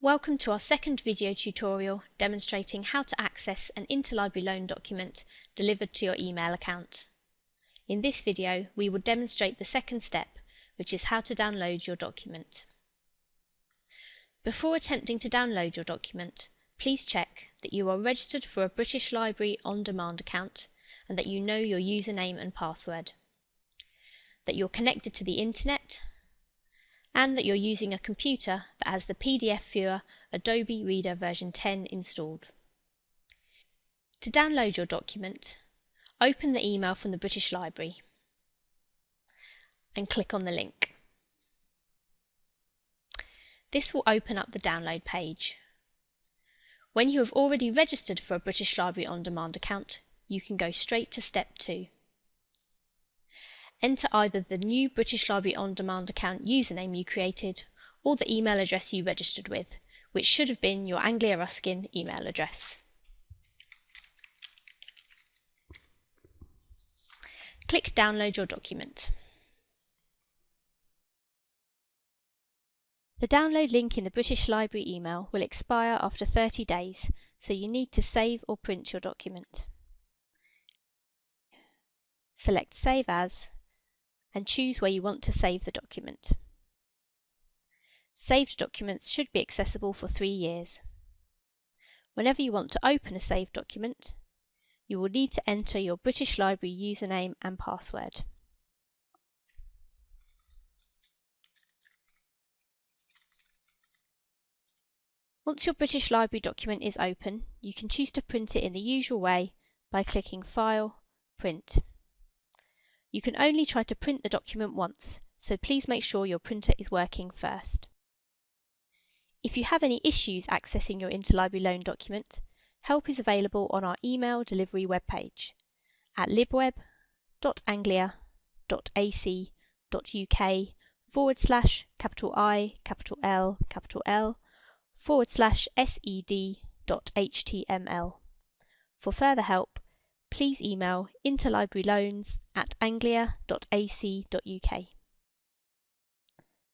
Welcome to our second video tutorial demonstrating how to access an interlibrary loan document delivered to your email account. In this video, we will demonstrate the second step, which is how to download your document. Before attempting to download your document, please check that you are registered for a British Library on-demand account and that you know your username and password, that you're connected to the internet and that you're using a computer that has the PDF viewer Adobe Reader version 10 installed. To download your document, open the email from the British Library and click on the link. This will open up the download page. When you have already registered for a British Library On Demand account, you can go straight to step 2. Enter either the new British Library On Demand account username you created or the email address you registered with, which should have been your Anglia Ruskin email address. Click Download your document. The download link in the British Library email will expire after 30 days, so you need to save or print your document. Select Save As and choose where you want to save the document. Saved documents should be accessible for three years. Whenever you want to open a saved document, you will need to enter your British Library username and password. Once your British Library document is open, you can choose to print it in the usual way by clicking File, Print. You can only try to print the document once, so please make sure your printer is working first. If you have any issues accessing your interlibrary loan document, help is available on our email delivery webpage at libweb.anglia.ac.uk forward slash capital I, capital L, capital L forward slash sed.html. For further help, please email interlibraryloans at anglia.ac.uk.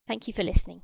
Thank you for listening.